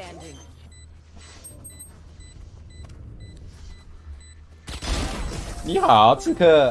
standing 你好，刺客。